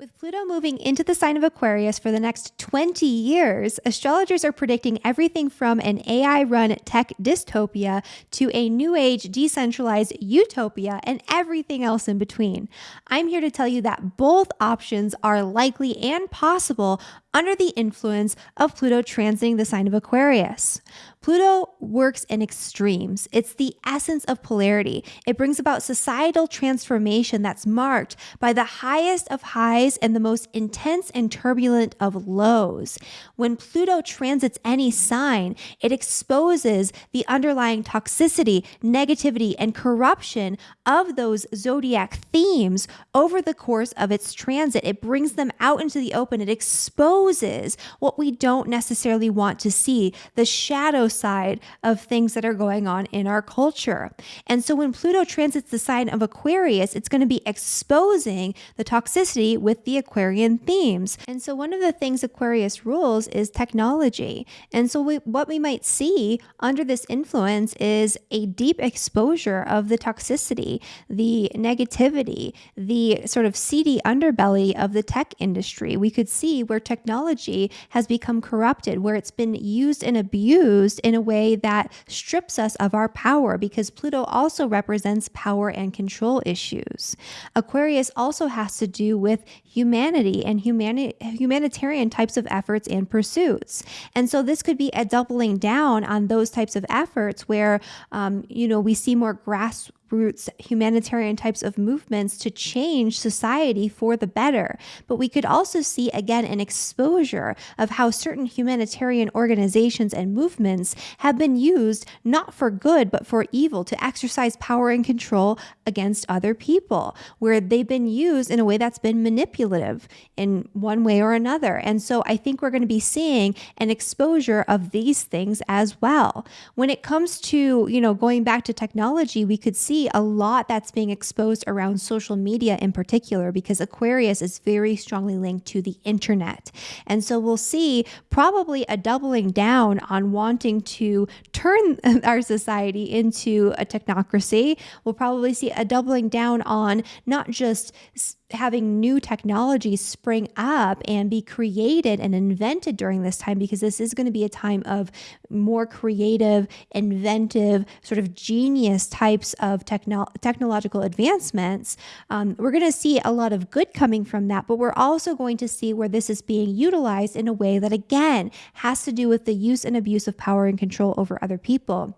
With Pluto moving into the sign of Aquarius for the next 20 years, astrologers are predicting everything from an AI run tech dystopia to a new age decentralized utopia and everything else in between. I'm here to tell you that both options are likely and possible under the influence of Pluto transiting the sign of Aquarius. Pluto works in extremes. It's the essence of polarity. It brings about societal transformation that's marked by the highest of highs and the most intense and turbulent of lows. When Pluto transits any sign, it exposes the underlying toxicity, negativity, and corruption of those zodiac themes over the course of its transit. It brings them out into the open. It exposes what we don't necessarily want to see, the shadow side of things that are going on in our culture. And so when Pluto transits the sign of Aquarius, it's going to be exposing the toxicity with the Aquarian themes. And so one of the things Aquarius rules is technology. And so we, what we might see under this influence is a deep exposure of the toxicity, the negativity, the sort of seedy underbelly of the tech industry. We could see where technology has become corrupted, where it's been used and abused in a way that strips us of our power because Pluto also represents power and control issues. Aquarius also has to do with humanity and humani- humanitarian types of efforts and pursuits. And so this could be a doubling down on those types of efforts where, um, you know, we see more grass roots humanitarian types of movements to change society for the better. But we could also see again an exposure of how certain humanitarian organizations and movements have been used not for good but for evil to exercise power and control against other people, where they've been used in a way that's been manipulative in one way or another. And so I think we're going to be seeing an exposure of these things as well. When it comes to, you know, going back to technology, we could see see a lot that's being exposed around social media in particular, because Aquarius is very strongly linked to the internet. And so we'll see probably a doubling down on wanting to turn our society into a technocracy. We'll probably see a doubling down on not just having new technologies spring up and be created and invented during this time because this is going to be a time of more creative, inventive, sort of genius types of techno- technological advancements. Um, we're going to see a lot of good coming from that, but we're also going to see where this is being utilized in a way that, again, has to do with the use and abuse of power and control over other people.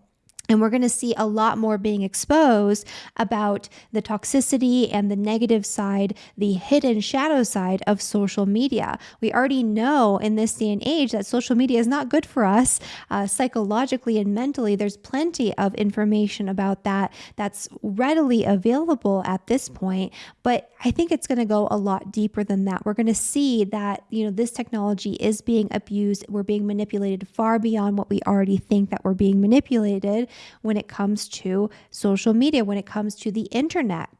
And we're going to see a lot more being exposed about the toxicity and the negative side, the hidden shadow side of social media. We already know in this day and age that social media is not good for us uh, psychologically and mentally. There's plenty of information about that that's readily available at this point. But I think it's going to go a lot deeper than that. We're going to see that, you know, this technology is being abused. We're being manipulated far beyond what we already think that we're being manipulated when it comes to social media, when it comes to the internet.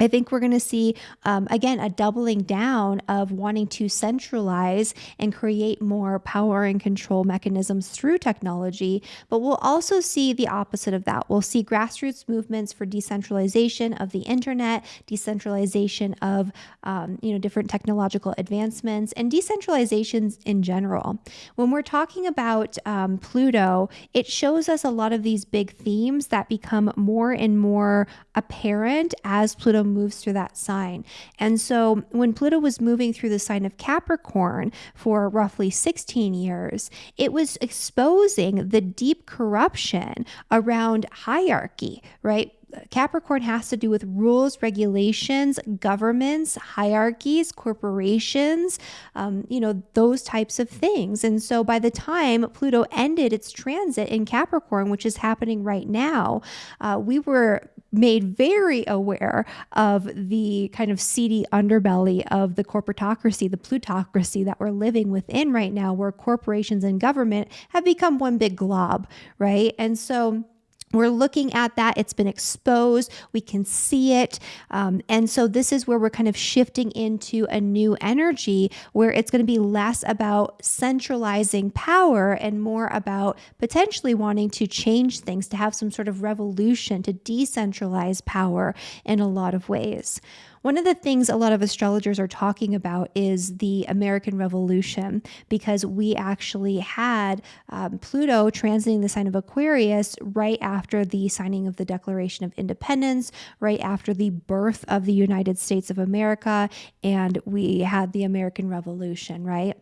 I think we're going to see, um, again, a doubling down of wanting to centralize and create more power and control mechanisms through technology. But we'll also see the opposite of that. We'll see grassroots movements for decentralization of the internet, decentralization of, um, you know, different technological advancements, and decentralizations in general. When we're talking about um, Pluto, it shows us a lot of these big themes that become more and more apparent as Pluto moves through that sign. And so when Pluto was moving through the sign of Capricorn for roughly 16 years, it was exposing the deep corruption around hierarchy, right? Capricorn has to do with rules, regulations, governments, hierarchies, corporations, um, you know, those types of things. And so by the time Pluto ended its transit in Capricorn, which is happening right now, uh, we were made very aware of the kind of seedy underbelly of the corporatocracy, the plutocracy that we're living within right now, where corporations and government have become one big glob, right? And so we're looking at that. It's been exposed. We can see it. Um, and so, this is where we're kind of shifting into a new energy where it's going to be less about centralizing power and more about potentially wanting to change things, to have some sort of revolution, to decentralize power in a lot of ways. One of the things a lot of astrologers are talking about is the American Revolution, because we actually had um, Pluto transiting the sign of Aquarius right after the signing of the Declaration of Independence, right after the birth of the United States of America, and we had the American Revolution, right?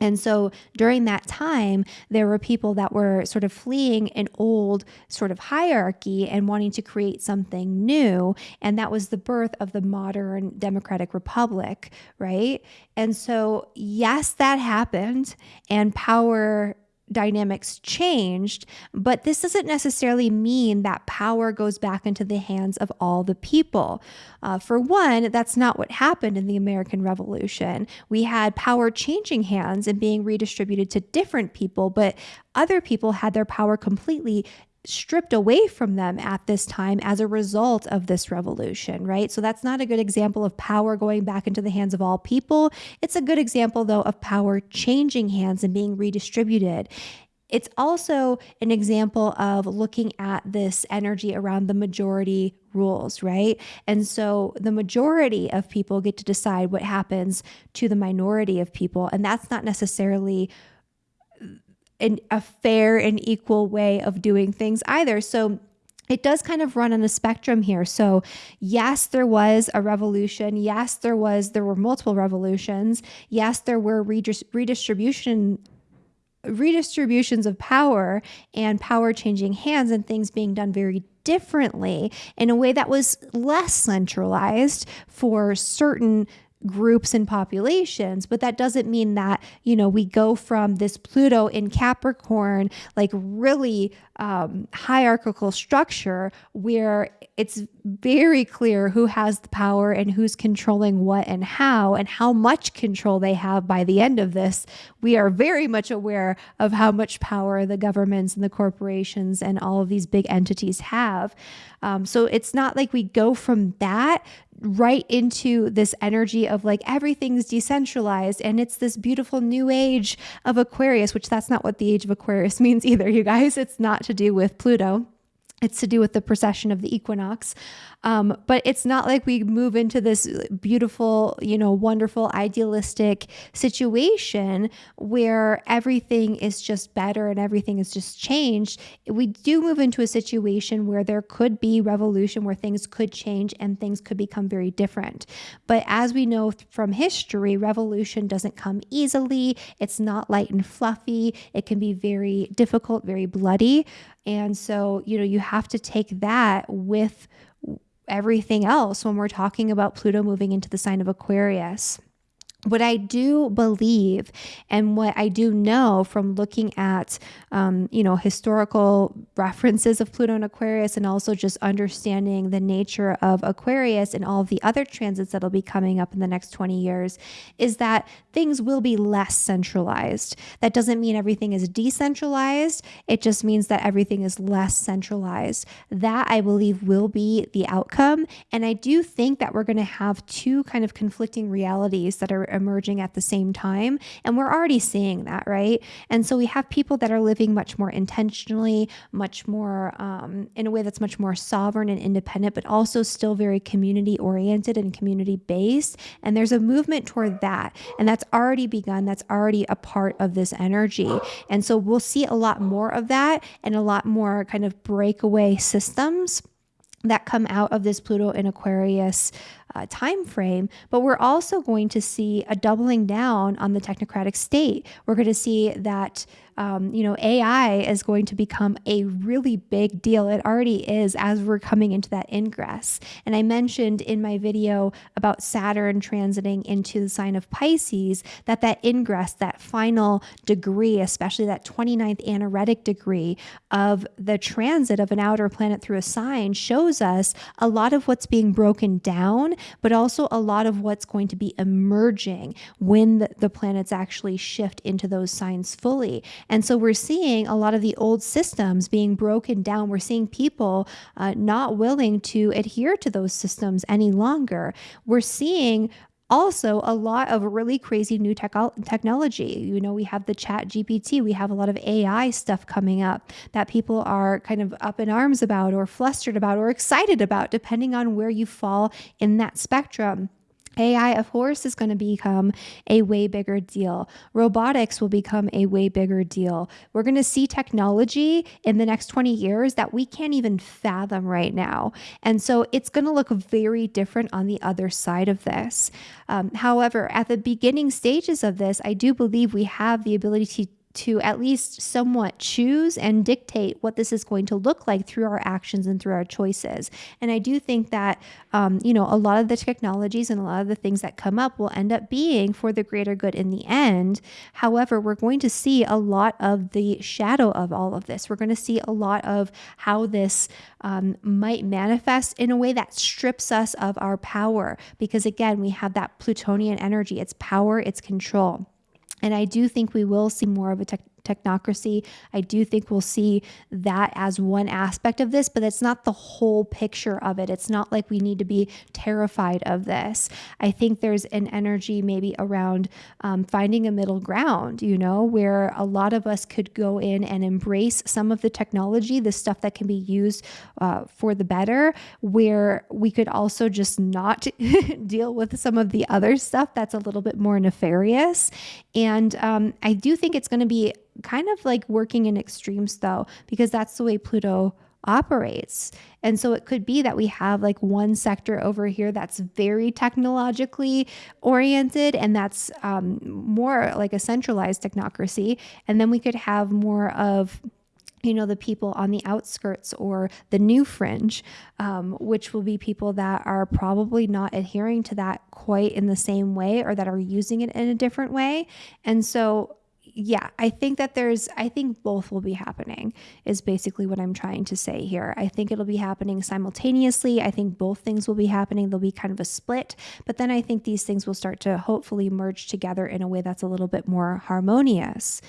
And so during that time, there were people that were sort of fleeing an old sort of hierarchy and wanting to create something new. And that was the birth of the modern democratic republic, right? And so, yes, that happened, and power dynamics changed, but this doesn't necessarily mean that power goes back into the hands of all the people. Uh, for one, that's not what happened in the American Revolution. We had power changing hands and being redistributed to different people, but other people had their power completely stripped away from them at this time as a result of this revolution, right? So that's not a good example of power going back into the hands of all people. It's a good example, though, of power changing hands and being redistributed. It's also an example of looking at this energy around the majority rules, right? And so the majority of people get to decide what happens to the minority of people. And that's not necessarily an, a fair and equal way of doing things either. So it does kind of run on a spectrum here. So, yes, there was a revolution. Yes, there was there were multiple revolutions. Yes, there were redistribution redistributions of power and power changing hands and things being done very differently in a way that was less centralized for certain groups and populations, but that doesn't mean that, you know, we go from this Pluto in Capricorn, like really um, hierarchical structure where it's very clear who has the power and who's controlling what and how, and how much control they have by the end of this. We are very much aware of how much power the governments and the corporations and all of these big entities have. Um, so it's not like we go from that right into this energy of like everything's decentralized and it's this beautiful new age of Aquarius, which that's not what the age of Aquarius means either, you guys. It's not to do with Pluto. It's to do with the precession of the equinox. Um, but it's not like we move into this beautiful, you know, wonderful, idealistic situation where everything is just better and everything is just changed. We do move into a situation where there could be revolution, where things could change and things could become very different. But as we know from history, revolution doesn't come easily. It's not light and fluffy. It can be very difficult, very bloody. And so, you know, you have to take that with everything else when we're talking about Pluto moving into the sign of Aquarius what I do believe and what I do know from looking at, um, you know, historical references of Pluto and Aquarius, and also just understanding the nature of Aquarius and all of the other transits that'll be coming up in the next 20 years, is that things will be less centralized. That doesn't mean everything is decentralized. It just means that everything is less centralized. That I believe will be the outcome. And I do think that we're going to have two kind of conflicting realities that are emerging at the same time. And we're already seeing that, right? And so we have people that are living much more intentionally, much more um, in a way that's much more sovereign and independent, but also still very community oriented and community based. And there's a movement toward that. And that's already begun. That's already a part of this energy. And so we'll see a lot more of that and a lot more kind of breakaway systems that come out of this Pluto in Aquarius uh, time frame, but we're also going to see a doubling down on the technocratic state. We're going to see that um, you know AI is going to become a really big deal. It already is as we're coming into that ingress. And I mentioned in my video about Saturn transiting into the sign of Pisces that that ingress, that final degree, especially that 29th anaretic degree of the transit of an outer planet through a sign, shows us a lot of what's being broken down but also a lot of what's going to be emerging when the, the planets actually shift into those signs fully. And so we're seeing a lot of the old systems being broken down. We're seeing people uh, not willing to adhere to those systems any longer. We're seeing also a lot of really crazy new tech- technology. You know, we have the chat GPT, we have a lot of AI stuff coming up that people are kind of up in arms about or flustered about or excited about, depending on where you fall in that spectrum. AI, of course, is going to become a way bigger deal. Robotics will become a way bigger deal. We're going to see technology in the next 20 years that we can't even fathom right now. And so it's going to look very different on the other side of this. Um, however, at the beginning stages of this, I do believe we have the ability to to at least somewhat choose and dictate what this is going to look like through our actions and through our choices. And I do think that, um, you know, a lot of the technologies and a lot of the things that come up will end up being for the greater good in the end. However, we're going to see a lot of the shadow of all of this. We're going to see a lot of how this um, might manifest in a way that strips us of our power. Because again, we have that Plutonian energy, it's power, it's control. And I do think we will see more of a tech technocracy. I do think we'll see that as one aspect of this, but it's not the whole picture of it. It's not like we need to be terrified of this. I think there's an energy maybe around um, finding a middle ground, you know, where a lot of us could go in and embrace some of the technology, the stuff that can be used uh, for the better, where we could also just not deal with some of the other stuff that's a little bit more nefarious. And um, I do think it's going to be kind of like working in extremes though, because that's the way Pluto operates. And so it could be that we have like one sector over here that's very technologically oriented and that's um, more like a centralized technocracy. And then we could have more of you know, the people on the outskirts or the new fringe, um, which will be people that are probably not adhering to that quite in the same way or that are using it in a different way. And so yeah, I think that there's, I think both will be happening, is basically what I'm trying to say here. I think it'll be happening simultaneously. I think both things will be happening. There'll be kind of a split, but then I think these things will start to hopefully merge together in a way that's a little bit more harmonious.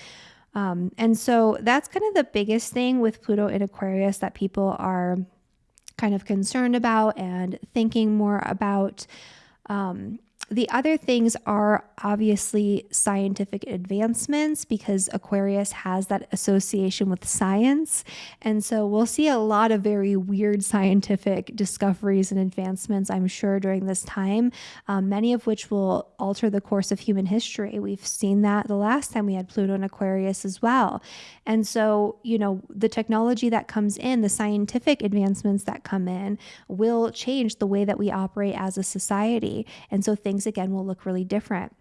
Um, and so that's kind of the biggest thing with Pluto in Aquarius that people are kind of concerned about and thinking more about. Um, the other things are obviously scientific advancements because Aquarius has that association with science. And so we'll see a lot of very weird scientific discoveries and advancements, I'm sure, during this time, um, many of which will alter the course of human history. We've seen that the last time we had Pluto and Aquarius as well. And so, you know, the technology that comes in, the scientific advancements that come in, will change the way that we operate as a society. And so things things again will look really different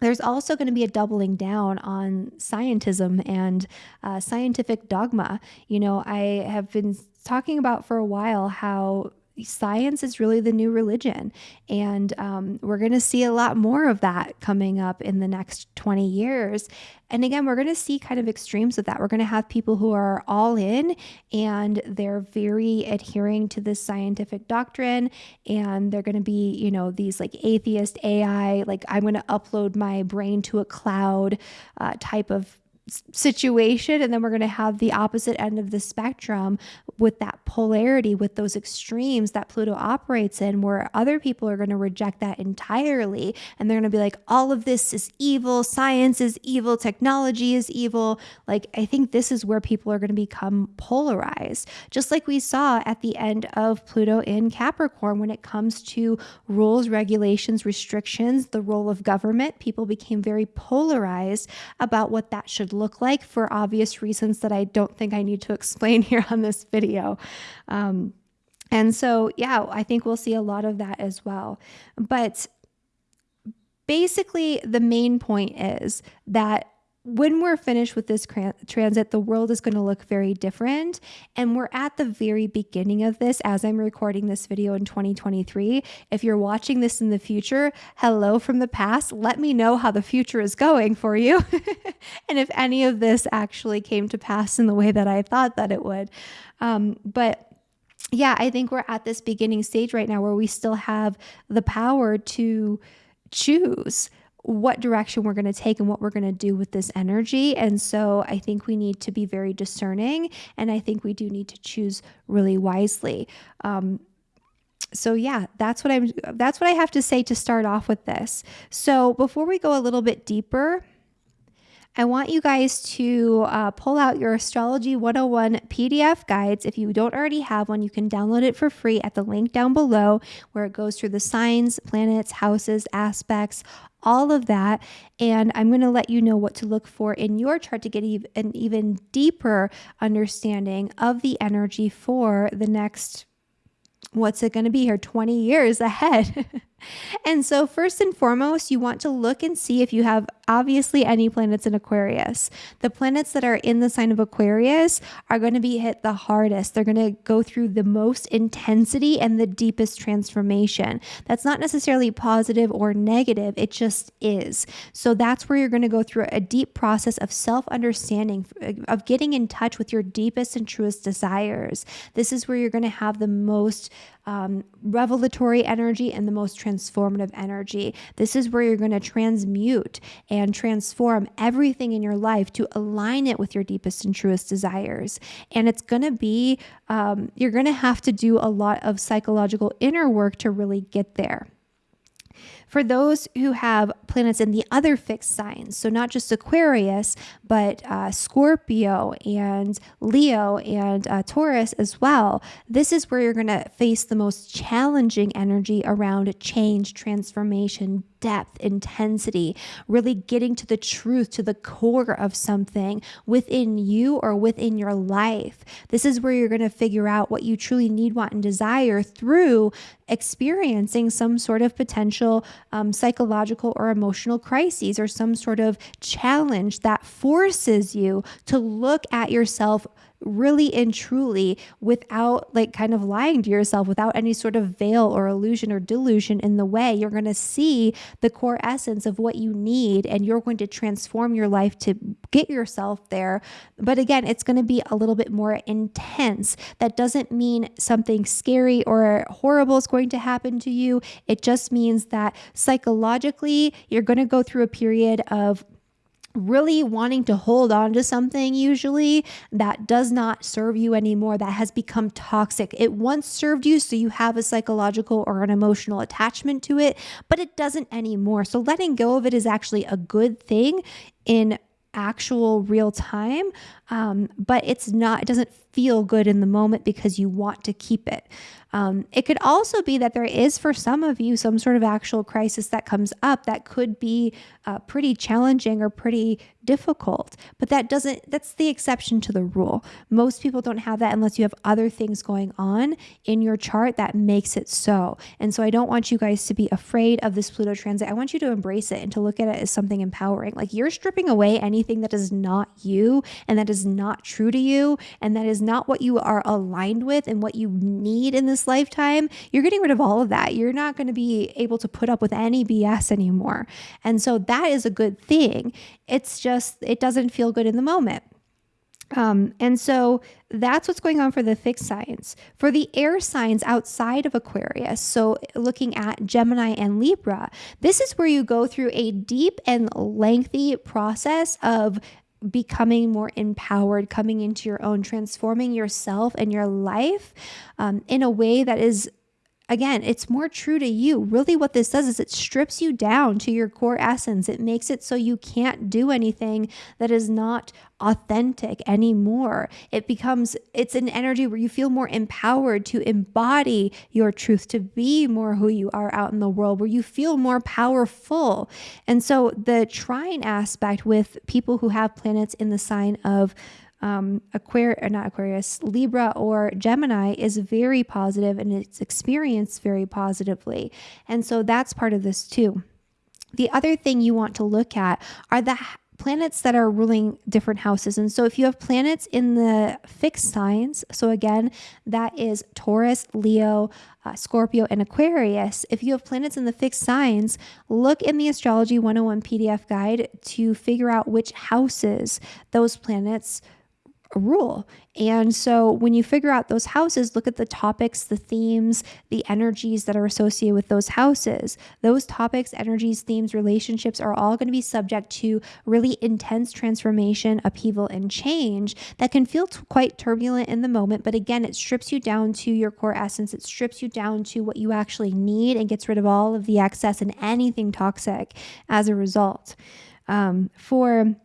there's also going to be a doubling down on scientism and uh, scientific dogma. You know, I have been talking about for a while how science is really the new religion. And um, we're going to see a lot more of that coming up in the next 20 years. And again, we're going to see kind of extremes of that. We're going to have people who are all in and they're very adhering to this scientific doctrine. And they're going to be, you know, these like atheist AI, like I'm going to upload my brain to a cloud uh, type of situation and then we're going to have the opposite end of the spectrum with that polarity with those extremes that Pluto operates in where other people are going to reject that entirely. And they're going to be like all of this is evil. Science is evil. Technology is evil. Like I think this is where people are going to become polarized. Just like we saw at the end of Pluto in Capricorn when it comes to rules regulations restrictions the role of government people became very polarized about what that should look like for obvious reasons that I don't think I need to explain here on this video. Um, and so, yeah, I think we'll see a lot of that as well. But basically, the main point is that when we're finished with this transit, the world is going to look very different. And we're at the very beginning of this as I'm recording this video in 2023. If you're watching this in the future, hello from the past. Let me know how the future is going for you. and if any of this actually came to pass in the way that I thought that it would. Um, but yeah, I think we're at this beginning stage right now where we still have the power to choose what direction we're going to take and what we're going to do with this energy. And so I think we need to be very discerning. And I think we do need to choose really wisely. Um, so yeah, that's what I'm that's what I have to say to start off with this. So before we go a little bit deeper, I want you guys to uh, pull out your Astrology 101 PDF guides. If you don't already have one, you can download it for free at the link down below where it goes through the signs, planets, houses, aspects, all of that. And I'm going to let you know what to look for in your chart to get an even deeper understanding of the energy for the next what's it going to be here 20 years ahead. and so, first and foremost, you want to look and see if you have obviously any planets in Aquarius. The planets that are in the sign of Aquarius are going to be hit the hardest. They're going to go through the most intensity and the deepest transformation. That's not necessarily positive or negative, it just is. So, that's where you're going to go through a deep process of self understanding, of getting in touch with your deepest and truest desires. This is where you're going to have the most um, revelatory energy and the most transformative energy. This is where you're going to transmute and transform everything in your life to align it with your deepest and truest desires. And it's going to be, um, you're going to have to do a lot of psychological inner work to really get there. For those who have planets in the other fixed signs, so not just Aquarius, but uh, Scorpio and Leo and uh, Taurus as well, this is where you're going to face the most challenging energy around change, transformation, depth, intensity, really getting to the truth, to the core of something within you or within your life. This is where you're going to figure out what you truly need, want, and desire through experiencing some sort of potential um, psychological or emotional crises or some sort of challenge that forces you to look at yourself really and truly without like kind of lying to yourself, without any sort of veil or illusion or delusion in the way. You're going to see the core essence of what you need and you're going to transform your life to get yourself there. But again, it's going to be a little bit more intense. That doesn't mean something scary or horrible is going to happen to you. It just means that psychologically, you're going to go through a period of really wanting to hold on to something usually that does not serve you anymore that has become toxic. It once served you so you have a psychological or an emotional attachment to it but it doesn't anymore. So letting go of it is actually a good thing in actual real time um, but it's not it doesn't feel good in the moment because you want to keep it um, it could also be that there is, for some of you, some sort of actual crisis that comes up that could be uh, pretty challenging or pretty difficult. But that doesn't, that's the exception to the rule. Most people don't have that unless you have other things going on in your chart that makes it so. And so I don't want you guys to be afraid of this Pluto transit. I want you to embrace it and to look at it as something empowering. Like you're stripping away anything that is not you and that is not true to you and that is not what you are aligned with and what you need in this lifetime, you're getting rid of all of that. You're not going to be able to put up with any BS anymore. And so that is a good thing. It's just, it doesn't feel good in the moment. Um, and so that's what's going on for the fixed signs. For the air signs outside of Aquarius, so looking at Gemini and Libra, this is where you go through a deep and lengthy process of becoming more empowered, coming into your own, transforming yourself and your life um, in a way that is again, it's more true to you. Really, what this does is it strips you down to your core essence. It makes it so you can't do anything that is not authentic anymore. It becomes, it's an energy where you feel more empowered to embody your truth, to be more who you are out in the world, where you feel more powerful. And so the trine aspect with people who have planets in the sign of um, Aquarius, uh, not Aquarius, Libra or Gemini is very positive and it's experienced very positively. And so that's part of this too. The other thing you want to look at are the planets that are ruling different houses. And so if you have planets in the fixed signs, so again, that is Taurus, Leo, uh, Scorpio, and Aquarius. If you have planets in the fixed signs, look in the Astrology 101 PDF guide to figure out which houses those planets rule. And so when you figure out those houses, look at the topics, the themes, the energies that are associated with those houses. Those topics, energies, themes, relationships are all going to be subject to really intense transformation, upheaval, and change that can feel quite turbulent in the moment. But again, it strips you down to your core essence. It strips you down to what you actually need and gets rid of all of the excess and anything toxic as a result. Um, for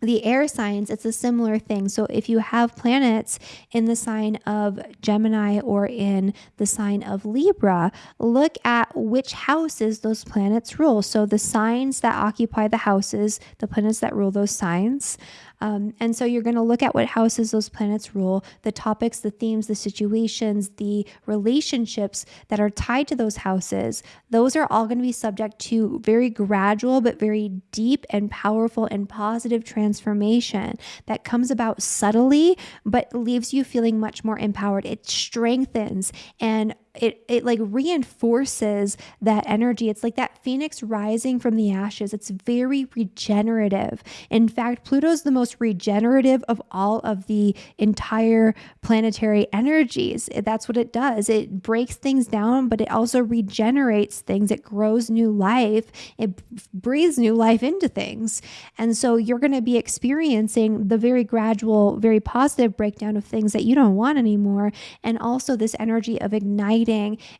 the air signs, it's a similar thing. So if you have planets in the sign of Gemini or in the sign of Libra, look at which houses those planets rule. So the signs that occupy the houses, the planets that rule those signs, um, and so you're going to look at what houses those planets rule, the topics, the themes, the situations, the relationships that are tied to those houses. Those are all going to be subject to very gradual, but very deep and powerful and positive transformation that comes about subtly, but leaves you feeling much more empowered. It strengthens and it it like reinforces that energy. It's like that phoenix rising from the ashes. It's very regenerative. In fact, Pluto is the most regenerative of all of the entire planetary energies. That's what it does. It breaks things down, but it also regenerates things. It grows new life. It breathes new life into things. And so you're going to be experiencing the very gradual, very positive breakdown of things that you don't want anymore and also this energy of igniting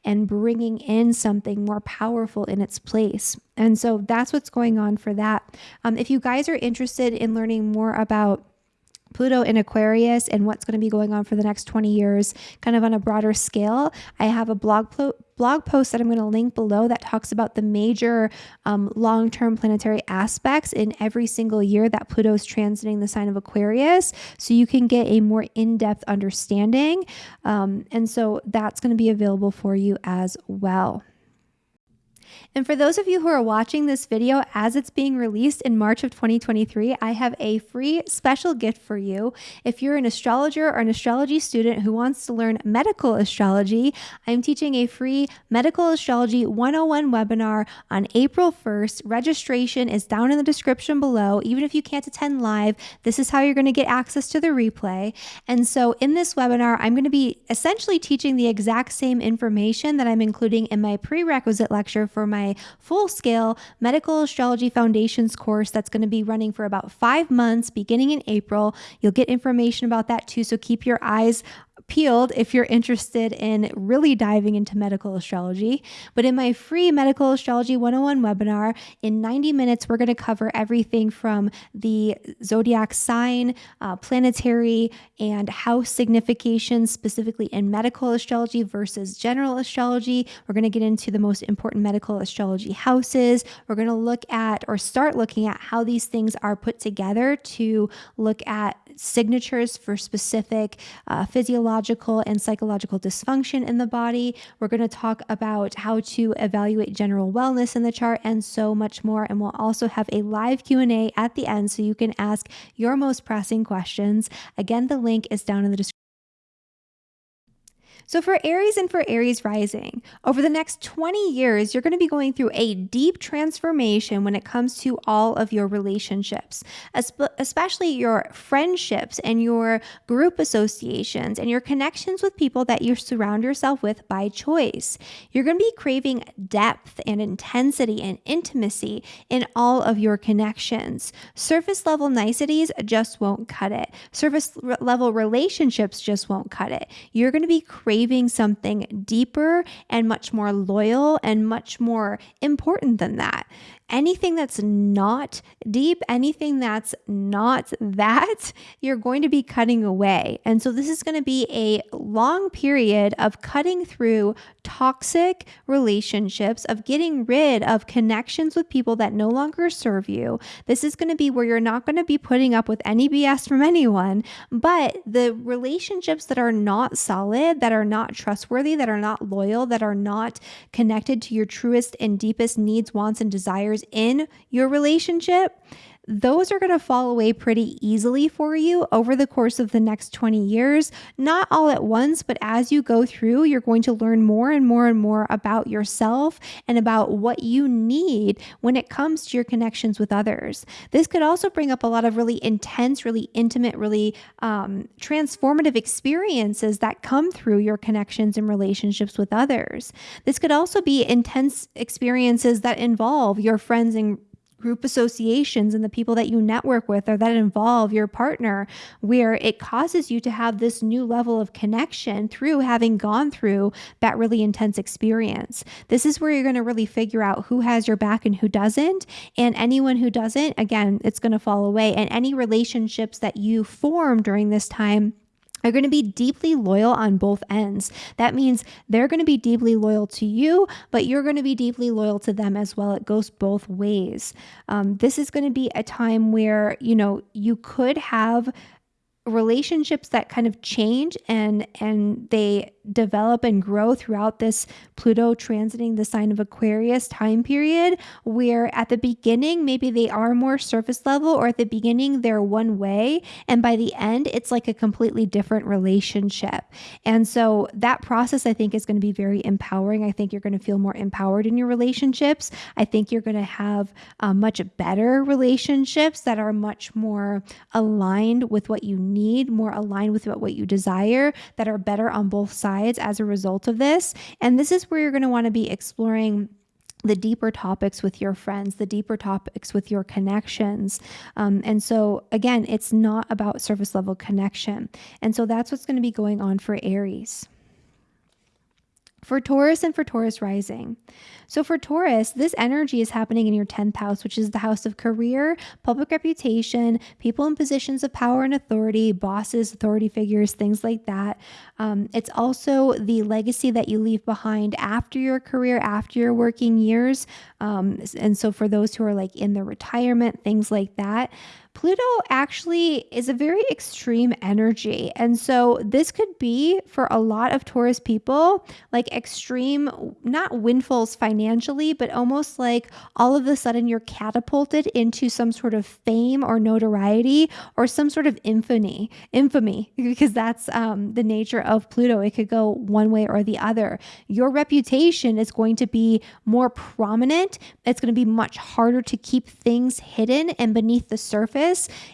and bringing in something more powerful in its place. And so that's what's going on for that. Um, if you guys are interested in learning more about Pluto in Aquarius and what's going to be going on for the next 20 years, kind of on a broader scale. I have a blog blog post that I'm going to link below that talks about the major um, long term planetary aspects in every single year that Pluto is transiting the sign of Aquarius. So you can get a more in depth understanding. Um, and so that's going to be available for you as well. And for those of you who are watching this video as it's being released in March of 2023, I have a free special gift for you. If you're an astrologer or an astrology student who wants to learn medical astrology, I'm teaching a free medical astrology 101 webinar on April 1st. Registration is down in the description below. Even if you can't attend live, this is how you're going to get access to the replay. And so in this webinar, I'm going to be essentially teaching the exact same information that I'm including in my prerequisite lecture for my full scale medical astrology foundations course that's going to be running for about five months beginning in April. You'll get information about that too. So keep your eyes peeled if you're interested in really diving into medical astrology. But in my free Medical Astrology 101 webinar, in 90 minutes, we're going to cover everything from the zodiac sign, uh, planetary, and house signification, specifically in medical astrology versus general astrology. We're going to get into the most important medical astrology houses. We're going to look at or start looking at how these things are put together to look at signatures for specific uh, physiological and psychological dysfunction in the body. We're going to talk about how to evaluate general wellness in the chart and so much more. And we'll also have a live Q&A at the end so you can ask your most pressing questions. Again, the link is down in the description. So, for Aries and for Aries rising, over the next 20 years, you're going to be going through a deep transformation when it comes to all of your relationships, especially your friendships and your group associations and your connections with people that you surround yourself with by choice. You're going to be craving depth and intensity and intimacy in all of your connections. Surface level niceties just won't cut it, surface level relationships just won't cut it. You're going to be craving craving something deeper and much more loyal and much more important than that anything that's not deep, anything that's not that, you're going to be cutting away. And so this is going to be a long period of cutting through toxic relationships, of getting rid of connections with people that no longer serve you. This is going to be where you're not going to be putting up with any BS from anyone, but the relationships that are not solid, that are not trustworthy, that are not loyal, that are not connected to your truest and deepest needs, wants, and desires in your relationship, those are going to fall away pretty easily for you over the course of the next 20 years. Not all at once, but as you go through, you're going to learn more and more and more about yourself and about what you need when it comes to your connections with others. This could also bring up a lot of really intense, really intimate, really um, transformative experiences that come through your connections and relationships with others. This could also be intense experiences that involve your friends and group associations and the people that you network with or that involve your partner, where it causes you to have this new level of connection through having gone through that really intense experience. This is where you're going to really figure out who has your back and who doesn't. And anyone who doesn't, again, it's going to fall away. And any relationships that you form during this time are going to be deeply loyal on both ends. That means they're going to be deeply loyal to you, but you're going to be deeply loyal to them as well. It goes both ways. Um, this is going to be a time where, you know, you could have relationships that kind of change and and they develop and grow throughout this Pluto transiting the sign of Aquarius time period where at the beginning maybe they are more surface level or at the beginning they're one way and by the end it's like a completely different relationship. And so that process I think is going to be very empowering. I think you're going to feel more empowered in your relationships. I think you're going to have uh, much better relationships that are much more aligned with what you need need, more aligned with what you desire, that are better on both sides as a result of this. And this is where you're going to want to be exploring the deeper topics with your friends, the deeper topics with your connections. Um, and so, again, it's not about surface level connection. And so, that's what's going to be going on for Aries. For Taurus and for Taurus rising. So for Taurus, this energy is happening in your 10th house, which is the house of career, public reputation, people in positions of power and authority, bosses, authority figures, things like that. Um, it's also the legacy that you leave behind after your career, after your working years. Um, and so for those who are like in the retirement, things like that. Pluto actually is a very extreme energy. And so this could be for a lot of Taurus people like extreme, not windfalls financially, but almost like all of a sudden you're catapulted into some sort of fame or notoriety or some sort of infamy, infamy, because that's um, the nature of Pluto. It could go one way or the other. Your reputation is going to be more prominent. It's going to be much harder to keep things hidden and beneath the surface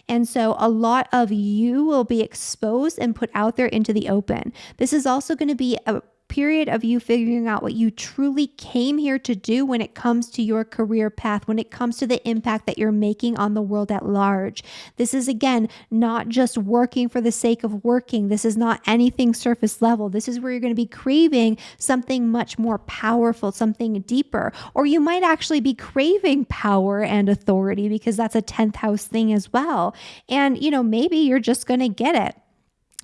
and so a lot of you will be exposed and put out there into the open. This is also going to be a period of you figuring out what you truly came here to do when it comes to your career path, when it comes to the impact that you're making on the world at large. This is, again, not just working for the sake of working. This is not anything surface level. This is where you're going to be craving something much more powerful, something deeper. Or you might actually be craving power and authority because that's a 10th house thing as well. And, you know, maybe you're just going to get it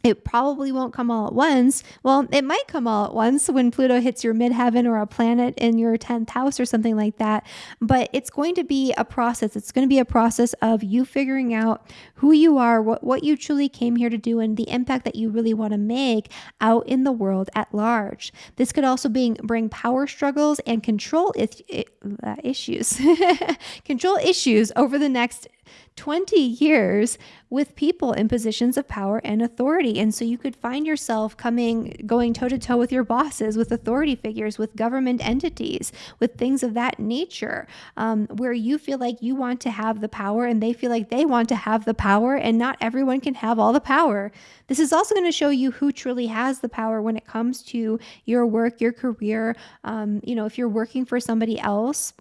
it probably won't come all at once. Well, it might come all at once when Pluto hits your midheaven or a planet in your 10th house or something like that. But it's going to be a process. It's going to be a process of you figuring out who you are, what, what you truly came here to do, and the impact that you really want to make out in the world at large. This could also bring, bring power struggles and control is, uh, issues, control issues over the next 20 years with people in positions of power and authority. And so you could find yourself coming, going toe to toe with your bosses, with authority figures, with government entities, with things of that nature, um, where you feel like you want to have the power and they feel like they want to have the power, and not everyone can have all the power. This is also going to show you who truly has the power when it comes to your work, your career. Um, you know, if you're working for somebody else,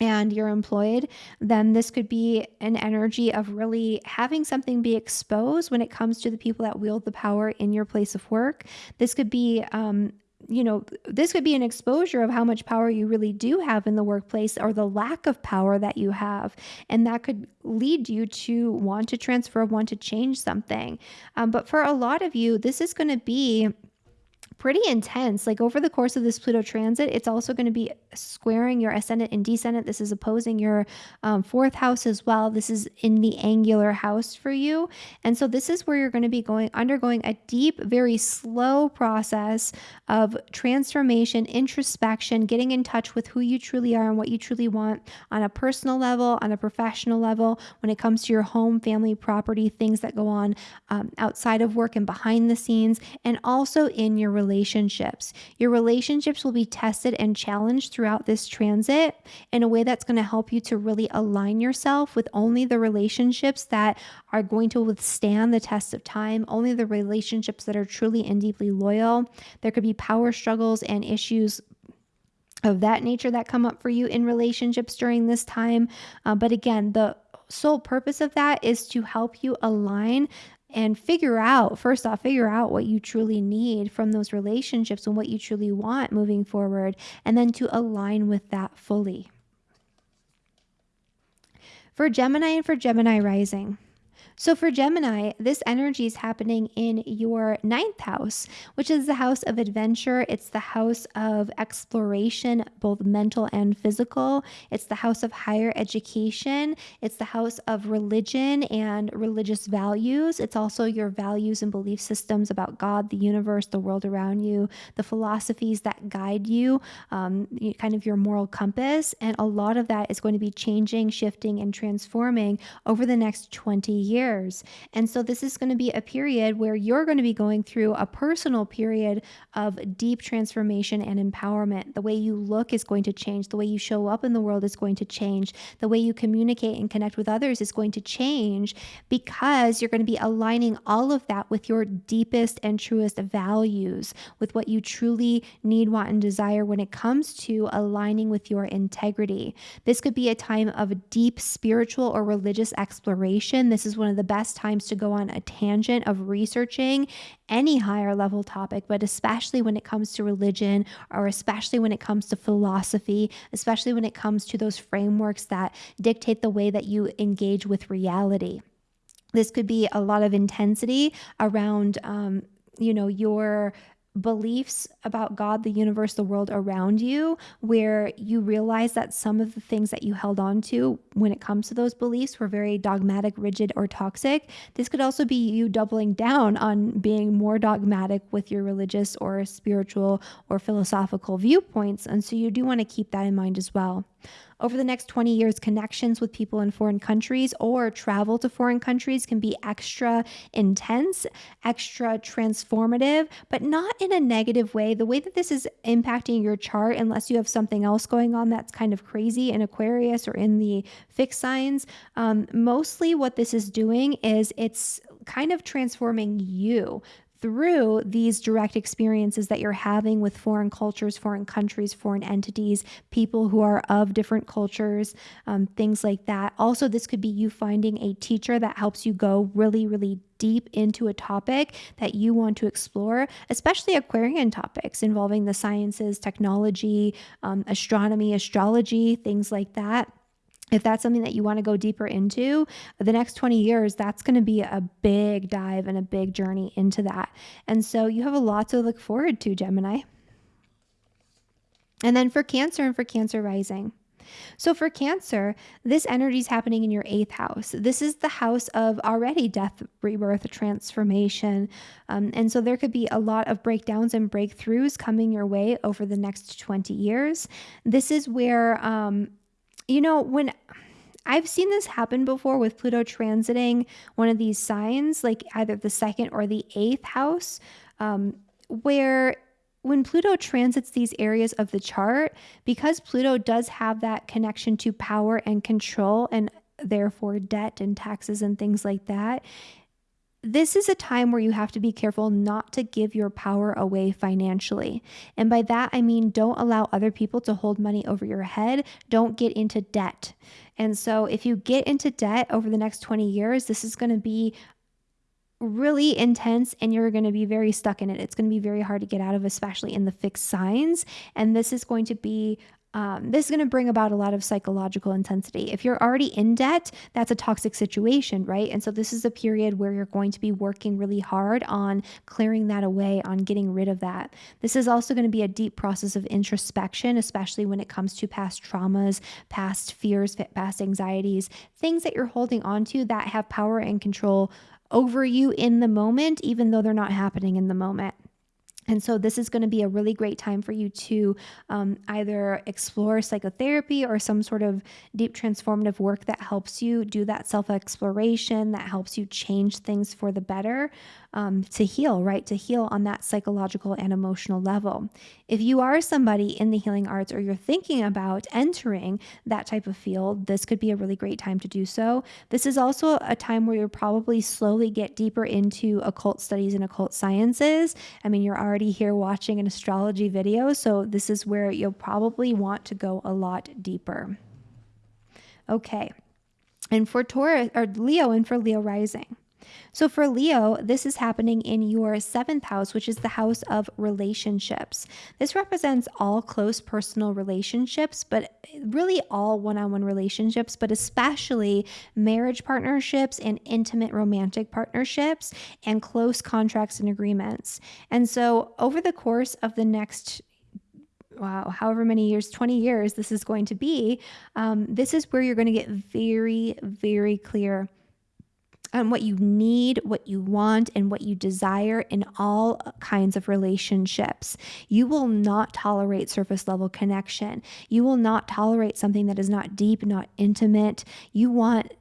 and you're employed, then this could be an energy of really having something be exposed when it comes to the people that wield the power in your place of work. This could be, um, you know, this could be an exposure of how much power you really do have in the workplace or the lack of power that you have. And that could lead you to want to transfer, want to change something. Um, but for a lot of you, this is going to be pretty intense. Like over the course of this Pluto transit, it's also going to be squaring your ascendant and descendant. This is opposing your um, fourth house as well. This is in the angular house for you. And so this is where you're going to be going undergoing a deep, very slow process of transformation, introspection, getting in touch with who you truly are and what you truly want on a personal level, on a professional level, when it comes to your home, family, property, things that go on um, outside of work and behind the scenes, and also in your relationship relationships. Your relationships will be tested and challenged throughout this transit in a way that's going to help you to really align yourself with only the relationships that are going to withstand the test of time, only the relationships that are truly and deeply loyal. There could be power struggles and issues of that nature that come up for you in relationships during this time. Uh, but again, the sole purpose of that is to help you align and figure out first off figure out what you truly need from those relationships and what you truly want moving forward and then to align with that fully. For gemini and for gemini rising so for Gemini, this energy is happening in your ninth house, which is the house of adventure. It's the house of exploration, both mental and physical. It's the house of higher education. It's the house of religion and religious values. It's also your values and belief systems about God, the universe, the world around you, the philosophies that guide you, um, kind of your moral compass. And a lot of that is going to be changing, shifting, and transforming over the next 20 years And so this is going to be a period where you're going to be going through a personal period of deep transformation and empowerment. The way you look is going to change, the way you show up in the world is going to change, the way you communicate and connect with others is going to change because you're going to be aligning all of that with your deepest and truest values, with what you truly need, want, and desire when it comes to aligning with your integrity. This could be a time of deep spiritual or religious exploration. This is one of the best times to go on a tangent of researching any higher level topic, but especially when it comes to religion or especially when it comes to philosophy, especially when it comes to those frameworks that dictate the way that you engage with reality. This could be a lot of intensity around, um, you know, your beliefs about God, the universe, the world around you, where you realize that some of the things that you held on to when it comes to those beliefs were very dogmatic, rigid, or toxic. This could also be you doubling down on being more dogmatic with your religious or spiritual or philosophical viewpoints. And so you do want to keep that in mind as well over the next 20 years, connections with people in foreign countries or travel to foreign countries can be extra intense, extra transformative, but not in a negative way. The way that this is impacting your chart, unless you have something else going on that's kind of crazy in Aquarius or in the fixed signs, um, mostly what this is doing is it's kind of transforming you through these direct experiences that you're having with foreign cultures, foreign countries, foreign entities, people who are of different cultures, um, things like that. Also, this could be you finding a teacher that helps you go really, really deep into a topic that you want to explore, especially Aquarian topics involving the sciences, technology, um, astronomy, astrology, things like that if that's something that you want to go deeper into, the next 20 years, that's going to be a big dive and a big journey into that. And so you have a lot to look forward to, Gemini. And then for Cancer and for Cancer rising. So for Cancer, this energy is happening in your eighth house. This is the house of already death, rebirth, transformation. Um, and so there could be a lot of breakdowns and breakthroughs coming your way over the next 20 years. This is where, um, you know, when I've seen this happen before with Pluto transiting one of these signs, like either the second or the eighth house, um, where when Pluto transits these areas of the chart, because Pluto does have that connection to power and control and therefore debt and taxes and things like that, this is a time where you have to be careful not to give your power away financially. And by that, I mean don't allow other people to hold money over your head. Don't get into debt. And so, if you get into debt over the next 20 years, this is going to be really intense and you're going to be very stuck in it. It's going to be very hard to get out of, especially in the fixed signs. And this is going to be um, this is going to bring about a lot of psychological intensity. If you're already in debt, that's a toxic situation, right? And so this is a period where you're going to be working really hard on clearing that away, on getting rid of that. This is also going to be a deep process of introspection, especially when it comes to past traumas, past fears, past anxieties, things that you're holding on to that have power and control over you in the moment, even though they're not happening in the moment. And so, this is going to be a really great time for you to um, either explore psychotherapy or some sort of deep transformative work that helps you do that self exploration, that helps you change things for the better um, to heal, right? To heal on that psychological and emotional level. If you are somebody in the healing arts or you're thinking about entering that type of field, this could be a really great time to do so. This is also a time where you'll probably slowly get deeper into occult studies and occult sciences. I mean, you're already here watching an astrology video, so this is where you'll probably want to go a lot deeper. Okay. And for Taurus or Leo and for Leo rising. So for Leo, this is happening in your seventh house, which is the house of relationships. This represents all close personal relationships, but really all one on one relationships, but especially marriage partnerships and intimate romantic partnerships and close contracts and agreements. And so over the course of the next wow, however many years, 20 years this is going to be, um, this is where you're going to get very, very clear on what you need, what you want, and what you desire in all kinds of relationships. You will not tolerate surface level connection. You will not tolerate something that is not deep, not intimate. You want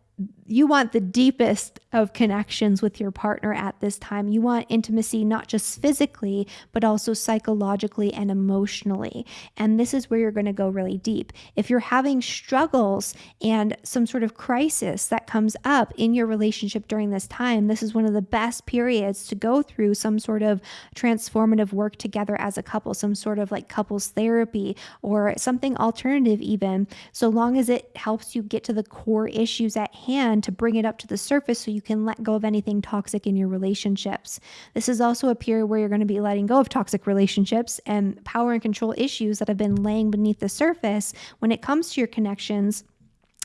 you want the deepest of connections with your partner at this time. You want intimacy not just physically, but also psychologically and emotionally. And this is where you're going to go really deep. If you're having struggles and some sort of crisis that comes up in your relationship during this time, this is one of the best periods to go through some sort of transformative work together as a couple, some sort of like couples therapy or something alternative, even, so long as it helps you get to the core issues at hand to bring it up to the surface so you can let go of anything toxic in your relationships. This is also a period where you're going to be letting go of toxic relationships and power and control issues that have been laying beneath the surface when it comes to your connections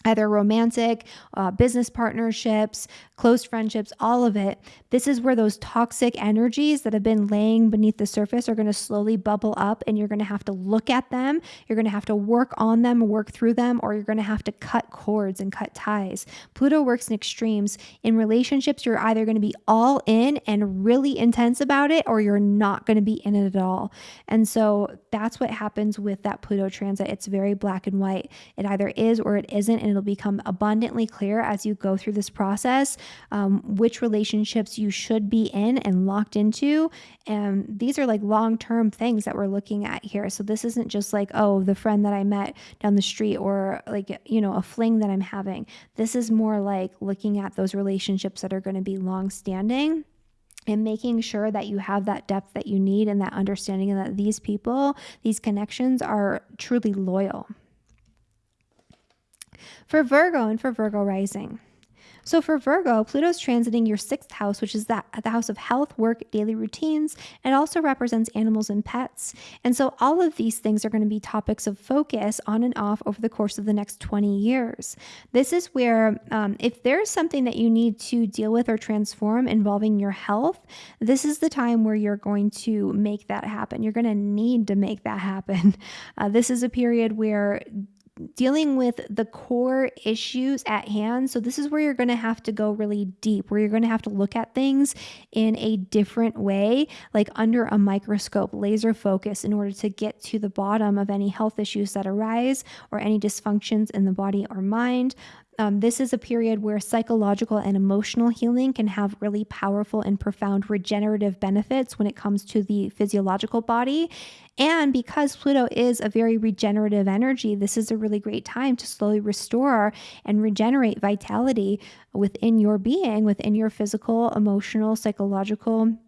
either romantic, uh, business partnerships, close friendships, all of it. This is where those toxic energies that have been laying beneath the surface are going to slowly bubble up, and you're going to have to look at them. You're going to have to work on them, work through them, or you're going to have to cut cords and cut ties. Pluto works in extremes. In relationships, you're either going to be all in and really intense about it, or you're not going to be in it at all. And so that's what happens with that Pluto transit. It's very black and white. It either is or it isn't. And it'll become abundantly clear as you go through this process um, which relationships you should be in and locked into. And these are like long term things that we're looking at here. So this isn't just like, oh, the friend that I met down the street or like, you know, a fling that I'm having. This is more like looking at those relationships that are going to be long standing and making sure that you have that depth that you need and that understanding and that these people, these connections are truly loyal. For Virgo and for Virgo rising. So for Virgo, Pluto's transiting your sixth house, which is that the house of health, work, daily routines. It also represents animals and pets. And so all of these things are going to be topics of focus on and off over the course of the next 20 years. This is where, um, if there's something that you need to deal with or transform involving your health, this is the time where you're going to make that happen. You're going to need to make that happen. Uh, this is a period where dealing with the core issues at hand. So, this is where you're going to have to go really deep, where you're going to have to look at things in a different way, like under a microscope, laser focus, in order to get to the bottom of any health issues that arise or any dysfunctions in the body or mind. Um, this is a period where psychological and emotional healing can have really powerful and profound regenerative benefits when it comes to the physiological body. And because Pluto is a very regenerative energy, this is a really great time to slowly restore and regenerate vitality within your being, within your physical, emotional, psychological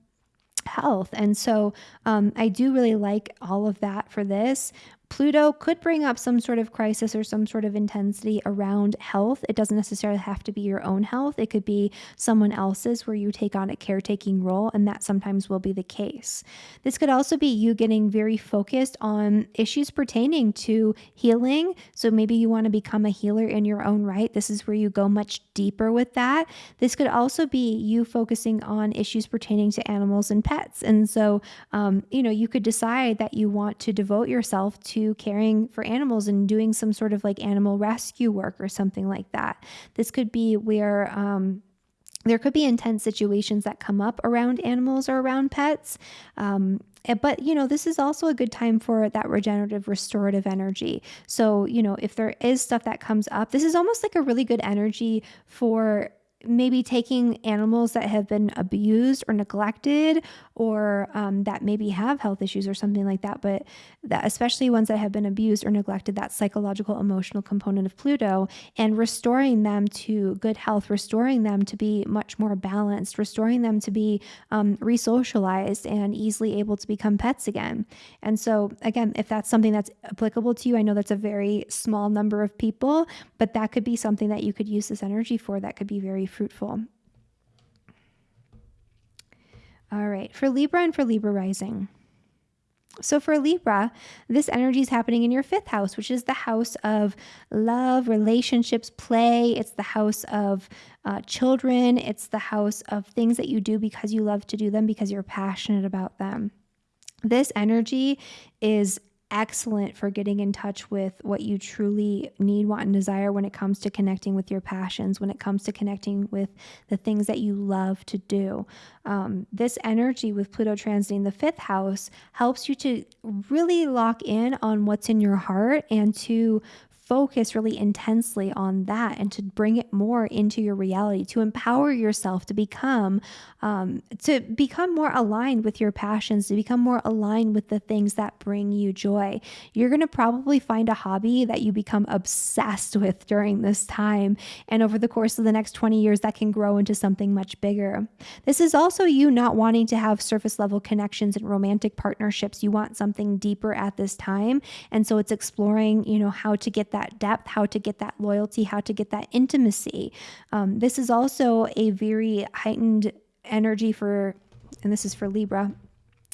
health. And so um, I do really like all of that for this. Pluto could bring up some sort of crisis or some sort of intensity around health. It doesn't necessarily have to be your own health, it could be someone else's where you take on a caretaking role, and that sometimes will be the case. This could also be you getting very focused on issues pertaining to healing. So maybe you want to become a healer in your own right. This is where you go much deeper with that. This could also be you focusing on issues pertaining to animals and pets. And so, um, you know, you could decide that you want to devote yourself to caring for animals and doing some sort of like animal rescue work or something like that. This could be where, um, there could be intense situations that come up around animals or around pets. Um, eh, but you know this is also a good time for that regenerative restorative energy so you know if there is stuff that comes up this is almost like a really good energy for maybe taking animals that have been abused or neglected or um, that maybe have health issues or something like that but that especially ones that have been abused or neglected that psychological emotional component of pluto and restoring them to good health restoring them to be much more balanced restoring them to be um, re-socialized and easily able to become pets again. And so again if that's something that's applicable to you i know that's a very small number of people but that could be something that you could use this energy for that could be very fruitful. All right, for Libra and for Libra rising. So for Libra, this energy is happening in your fifth house, which is the house of love, relationships, play. It's the house of uh, children. It's the house of things that you do because you love to do them, because you're passionate about them. This energy is excellent for getting in touch with what you truly need, want, and desire when it comes to connecting with your passions, when it comes to connecting with the things that you love to do. Um, this energy with Pluto transiting the fifth house helps you to really lock in on what's in your heart and to focus really intensely on that and to bring it more into your reality to empower yourself to become um, to become more aligned with your passions to become more aligned with the things that bring you joy. You're going to probably find a hobby that you become obsessed with during this time and over the course of the next 20 years that can grow into something much bigger. This is also you not wanting to have surface level connections and romantic partnerships. You want something deeper at this time. And so it's exploring you know how to get that depth, how to get that loyalty, how to get that intimacy. Um, this is also a very heightened energy for, and this is for Libra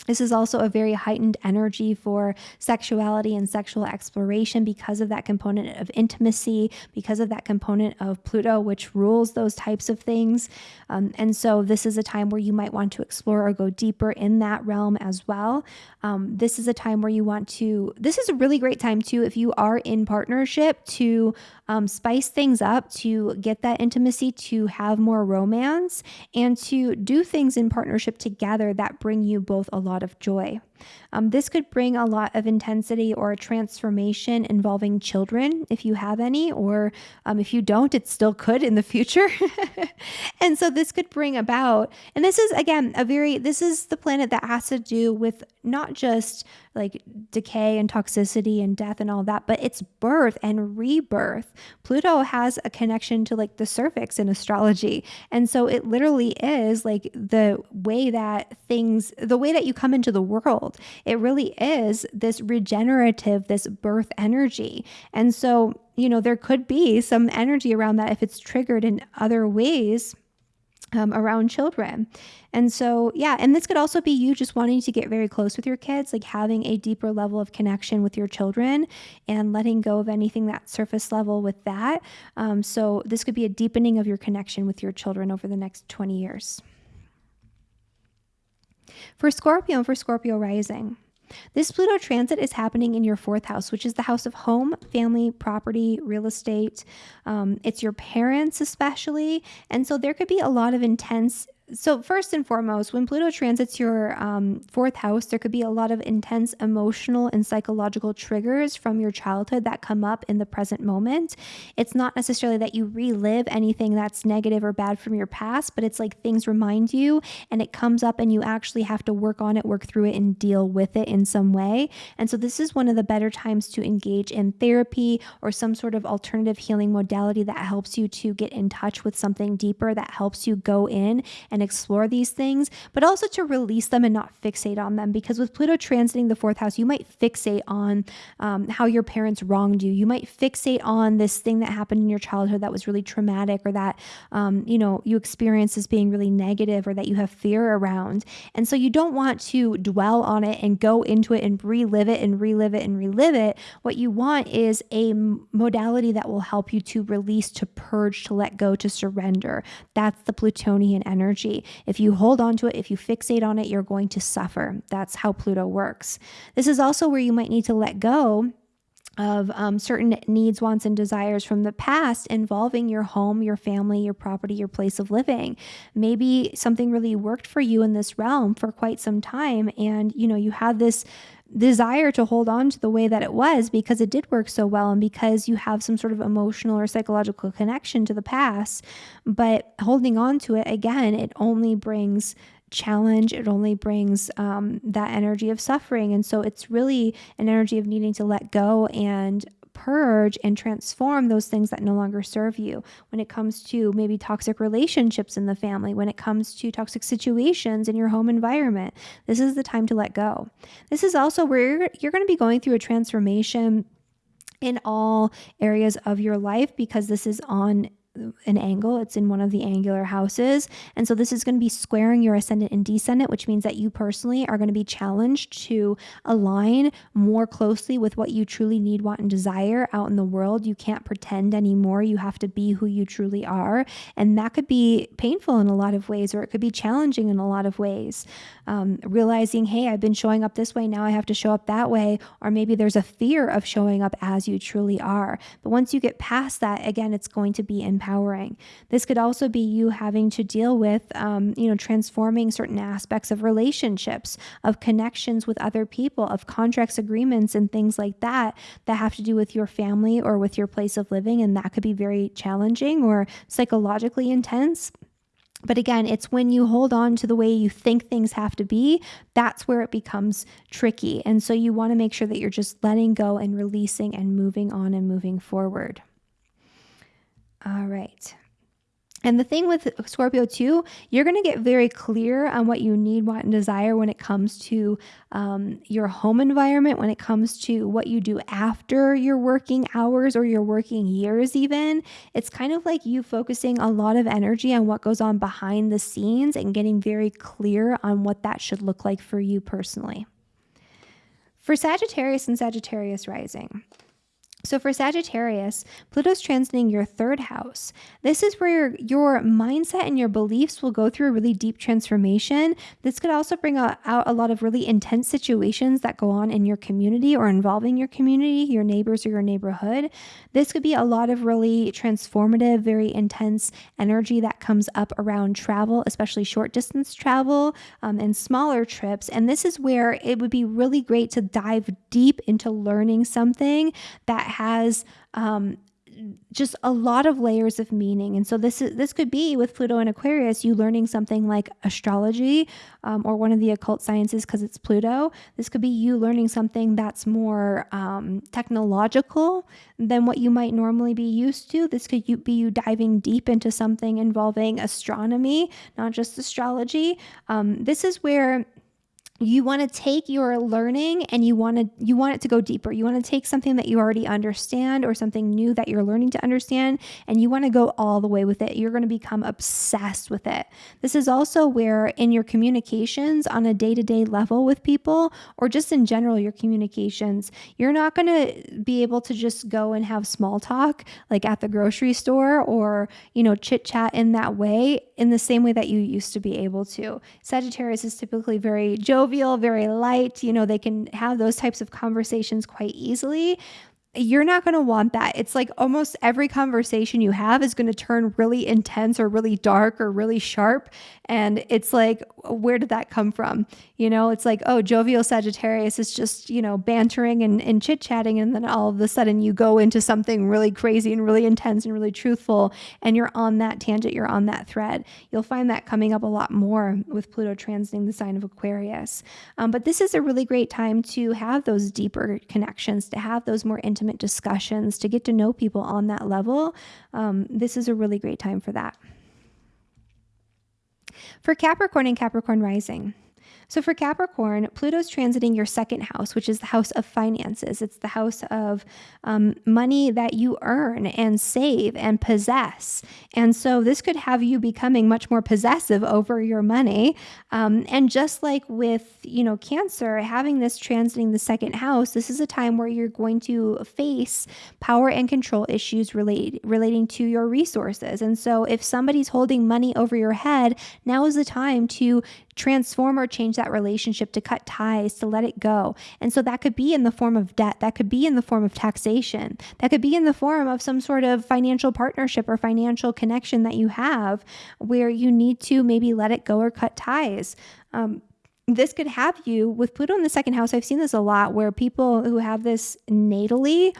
this is also a very heightened energy for sexuality and sexual exploration because of that component of intimacy, because of that component of Pluto, which rules those types of things. Um, and so, this is a time where you might want to explore or go deeper in that realm as well. Um, this is a time where you want to, this is a really great time too, if you are in partnership, to um, spice things up, to get that intimacy, to have more romance, and to do things in partnership together that bring you both a lot of joy. Um, this could bring a lot of intensity or a transformation involving children if you have any, or um, if you don't, it still could in the future. and so this could bring about, and this is again a very, this is the planet that has to do with not just like decay and toxicity and death and all that, but it's birth and rebirth. Pluto has a connection to like the cervix in astrology. And so it literally is like the way that things, the way that you come into the world. It really is this regenerative, this birth energy. And so, you know, there could be some energy around that if it's triggered in other ways um, around children. And so, yeah, and this could also be you just wanting to get very close with your kids, like having a deeper level of connection with your children and letting go of anything that surface level with that. Um, so, this could be a deepening of your connection with your children over the next 20 years. For Scorpio and for Scorpio rising, this Pluto transit is happening in your fourth house, which is the house of home, family, property, real estate. Um, it's your parents, especially. And so there could be a lot of intense so first and foremost, when Pluto transits your um, fourth house, there could be a lot of intense emotional and psychological triggers from your childhood that come up in the present moment. It's not necessarily that you relive anything that's negative or bad from your past, but it's like things remind you and it comes up and you actually have to work on it, work through it, and deal with it in some way. And so this is one of the better times to engage in therapy or some sort of alternative healing modality that helps you to get in touch with something deeper, that helps you go in and and explore these things, but also to release them and not fixate on them. Because with Pluto transiting the fourth house, you might fixate on um, how your parents wronged you. You might fixate on this thing that happened in your childhood that was really traumatic or that, um, you know, you experience as being really negative or that you have fear around. And so you don't want to dwell on it and go into it and relive it and relive it and relive it. What you want is a modality that will help you to release, to purge, to let go, to surrender. That's the Plutonian energy. If you hold on to it, if you fixate on it, you're going to suffer. That's how Pluto works. This is also where you might need to let go of um, certain needs, wants, and desires from the past involving your home, your family, your property, your place of living. Maybe something really worked for you in this realm for quite some time, and you know you had this desire to hold on to the way that it was because it did work so well and because you have some sort of emotional or psychological connection to the past. But holding on to it again, it only brings challenge, it only brings um, that energy of suffering. And so it's really an energy of needing to let go and purge and transform those things that no longer serve you when it comes to maybe toxic relationships in the family, when it comes to toxic situations in your home environment. This is the time to let go. This is also where you're, you're going to be going through a transformation in all areas of your life because this is on an angle. It's in one of the angular houses. And so this is going to be squaring your ascendant and descendant, which means that you personally are going to be challenged to align more closely with what you truly need, want, and desire out in the world. You can't pretend anymore. You have to be who you truly are. And that could be painful in a lot of ways, or it could be challenging in a lot of ways. Um, realizing, hey, I've been showing up this way, now I have to show up that way. Or maybe there's a fear of showing up as you truly are. But once you get past that, again, it's going to be in empowering. This could also be you having to deal with, um, you know, transforming certain aspects of relationships, of connections with other people, of contracts, agreements, and things like that that have to do with your family or with your place of living. And that could be very challenging or psychologically intense. But again, it's when you hold on to the way you think things have to be, that's where it becomes tricky. And so you want to make sure that you're just letting go and releasing and moving on and moving forward. All right. And the thing with Scorpio too, you're going to get very clear on what you need, want, and desire when it comes to um, your home environment, when it comes to what you do after your working hours or your working years, even. It's kind of like you focusing a lot of energy on what goes on behind the scenes and getting very clear on what that should look like for you personally. For Sagittarius and Sagittarius rising, so for Sagittarius, Pluto's transiting your third house. This is where your, your mindset and your beliefs will go through a really deep transformation. This could also bring out, a lot of really intense situations that go on in your community or involving your community, your neighbors, or your neighborhood. This could be a lot of really transformative, very intense energy that comes up around travel, especially short distance travel um, and smaller trips. And this is where it would be really great to dive deep into learning something that has um, just a lot of layers of meaning. And so this is this could be with Pluto and Aquarius, you learning something like astrology um, or one of the occult sciences because it's Pluto. This could be you learning something that's more um, technological than what you might normally be used to. This could be you diving deep into something involving astronomy, not just astrology. Um, this is where you want to take your learning and you want to you want it to go deeper. You want to take something that you already understand or something new that you're learning to understand and you want to go all the way with it. You're going to become obsessed with it. This is also where in your communications on a day-to-day level with people or just in general your communications you're not going to be able to just go and have small talk like at the grocery store or you know chit chat in that way in the same way that you used to be able to. Sagittarius is typically very jovial jovial, very light. You know, they can have those types of conversations quite easily you're not going to want that. It's like almost every conversation you have is going to turn really intense or really dark or really sharp. And it's like, where did that come from? You know, it's like, oh, jovial Sagittarius is just, you know, bantering and, and chit chatting. And then all of a sudden you go into something really crazy and really intense and really truthful. And you're on that tangent, you're on that thread. You'll find that coming up a lot more with Pluto transiting the sign of Aquarius. Um, but this is a really great time to have those deeper connections, to have those more intimate discussions, to get to know people on that level. Um, this is a really great time for that. For Capricorn and Capricorn rising, so for Capricorn, Pluto's transiting your second house, which is the house of finances. It's the house of um, money that you earn and save and possess. And so this could have you becoming much more possessive over your money. Um, and just like with, you know, Cancer, having this transiting the second house, this is a time where you're going to face power and control issues relate, relating to your resources. And so if somebody's holding money over your head, now is the time to transform or change that relationship, to cut ties, to let it go. And so that could be in the form of debt, that could be in the form of taxation, that could be in the form of some sort of financial partnership or financial connection that you have where you need to maybe let it go or cut ties. Um, this could have you with Pluto in the second house. I've seen this a lot where people who have this natally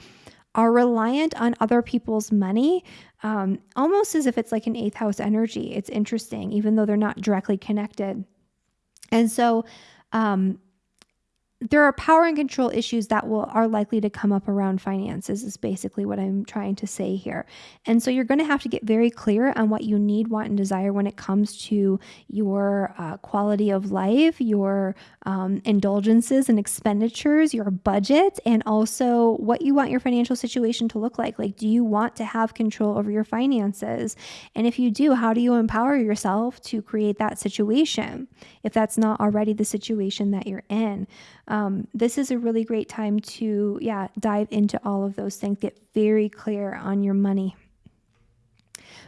are reliant on other people's money um, almost as if it's like an eighth house energy. It's interesting, even though they're not directly connected. And so um, there are power and control issues that will are likely to come up around finances is basically what I'm trying to say here. And so you're going to have to get very clear on what you need, want, and desire when it comes to your uh, quality of life, your um, indulgences and expenditures, your budget, and also what you want your financial situation to look like. Like, do you want to have control over your finances? And if you do, how do you empower yourself to create that situation if that's not already the situation that you're in? Um, this is a really great time to, yeah, dive into all of those things. Get very clear on your money.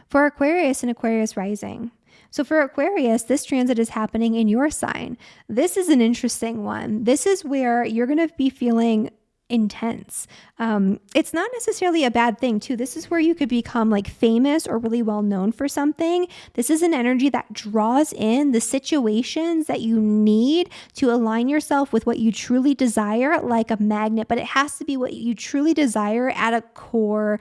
For Aquarius and Aquarius rising, so for Aquarius, this transit is happening in your sign. This is an interesting one. This is where you're going to be feeling intense. Um, it's not necessarily a bad thing, too. This is where you could become like famous or really well known for something. This is an energy that draws in the situations that you need to align yourself with what you truly desire, like a magnet, but it has to be what you truly desire at a core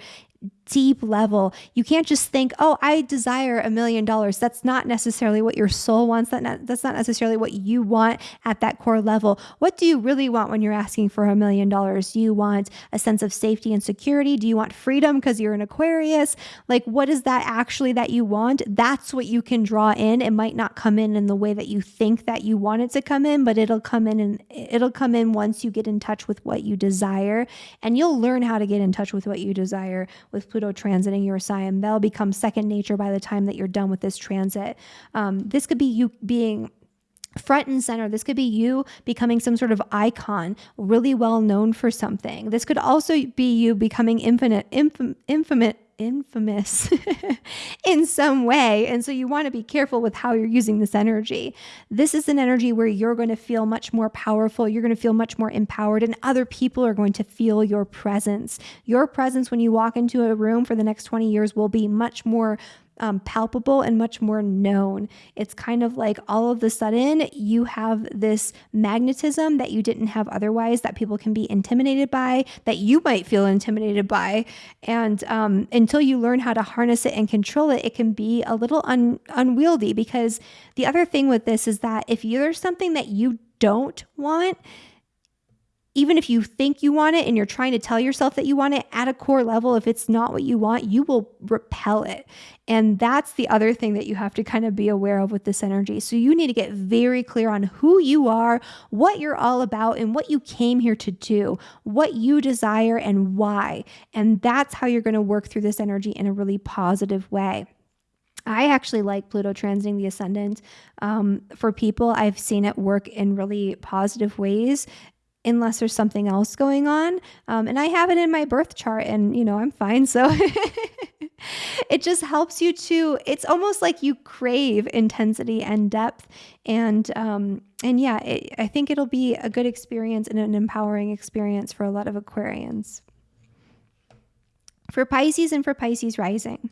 deep level. You can't just think, "Oh, I desire a million dollars." That's not necessarily what your soul wants. That that's not necessarily what you want at that core level. What do you really want when you're asking for a million dollars? Do you want a sense of safety and security? Do you want freedom because you're an Aquarius? Like what is that actually that you want? That's what you can draw in. It might not come in in the way that you think that you want it to come in, but it'll come in and it'll come in once you get in touch with what you desire and you'll learn how to get in touch with what you desire with Pluto transiting your sign. That'll become second nature by the time that you're done with this transit. Um, this could be you being front and center. This could be you becoming some sort of icon, really well known for something. This could also be you becoming infinite, infam, infamous, infamous in some way. And so you want to be careful with how you're using this energy. This is an energy where you're going to feel much more powerful. You're going to feel much more empowered, and other people are going to feel your presence. Your presence when you walk into a room for the next 20 years will be much more um, palpable and much more known. It's kind of like all of the sudden you have this magnetism that you didn't have otherwise, that people can be intimidated by, that you might feel intimidated by. And um, until you learn how to harness it and control it, it can be a little un- unwieldy. Because the other thing with this is that if there's something that you don't want, even if you think you want it and you're trying to tell yourself that you want it at a core level, if it's not what you want, you will repel it. And that's the other thing that you have to kind of be aware of with this energy. So you need to get very clear on who you are, what you're all about, and what you came here to do, what you desire, and why. And that's how you're going to work through this energy in a really positive way. I actually like Pluto transiting the ascendant. Um, for people, I've seen it work in really positive ways unless there's something else going on. Um, and I have it in my birth chart, and you know, I'm fine. So it just helps you to, it's almost like you crave intensity and depth. And, um, and yeah, it, I think it'll be a good experience and an empowering experience for a lot of Aquarians. For Pisces and for Pisces rising.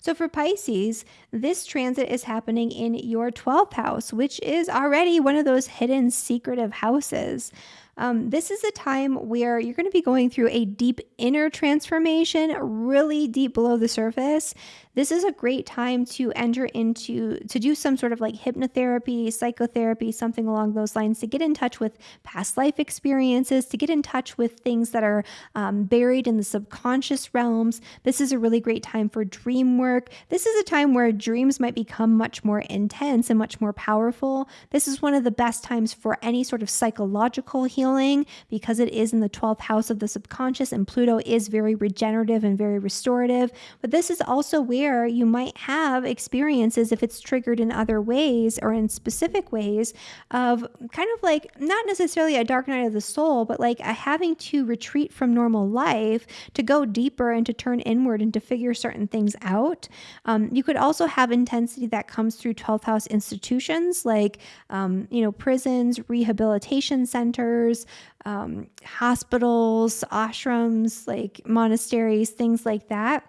So for Pisces, this transit is happening in your 12th house, which is already one of those hidden secretive houses. Um, this is a time where you're going to be going through a deep inner transformation, really deep below the surface. This is a great time to enter into, to do some sort of like hypnotherapy, psychotherapy, something along those lines, to get in touch with past life experiences, to get in touch with things that are um, buried in the subconscious realms. This is a really great time for dream work. This is a time where dreams might become much more intense and much more powerful. This is one of the best times for any sort of psychological healing because it is in the 12th house of the subconscious and Pluto is very regenerative and very restorative. But this is also where you might have experiences, if it's triggered in other ways or in specific ways, of kind of like not necessarily a dark night of the soul, but like having to retreat from normal life to go deeper and to turn inward and to figure certain things out. Um, you could also have intensity that comes through 12th house institutions like, um, you know, prisons, rehabilitation centers, um, hospitals, ashrams, like monasteries, things like that.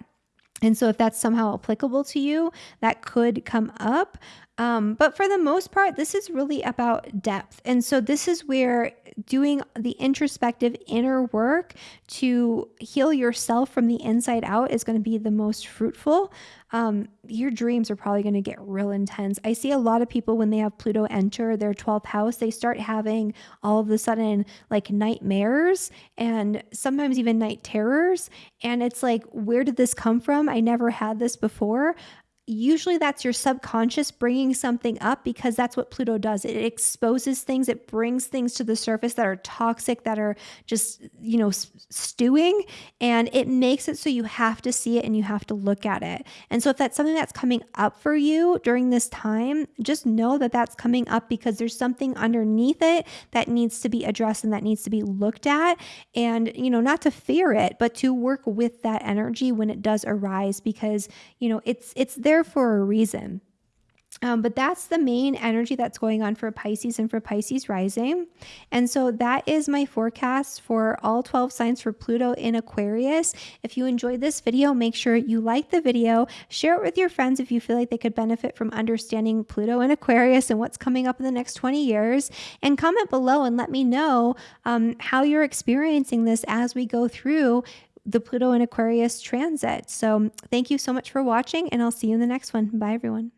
And so, if that's somehow applicable to you, that could come up. Um, but for the most part, this is really about depth. And so, this is where doing the introspective inner work to heal yourself from the inside out is going to be the most fruitful. Um, your dreams are probably going to get real intense. I see a lot of people when they have Pluto enter their 12th house, they start having all of a sudden like nightmares and sometimes even night terrors. And it's like, where did this come from? I never had this before usually that's your subconscious bringing something up because that's what Pluto does. It exposes things, it brings things to the surface that are toxic, that are just, you know, stewing, and it makes it so you have to see it and you have to look at it. And so if that's something that's coming up for you during this time, just know that that's coming up because there's something underneath it that needs to be addressed and that needs to be looked at. And, you know, not to fear it, but to work with that energy when it does arise because, you know, it's it's there there for a reason. Um, but that's the main energy that's going on for Pisces and for Pisces rising. And so that is my forecast for all 12 signs for Pluto in Aquarius. If you enjoyed this video, make sure you like the video, share it with your friends if you feel like they could benefit from understanding Pluto in Aquarius and what's coming up in the next 20 years. And comment below and let me know um, how you're experiencing this as we go through the Pluto and Aquarius transit. So thank you so much for watching, and I'll see you in the next one. Bye, everyone.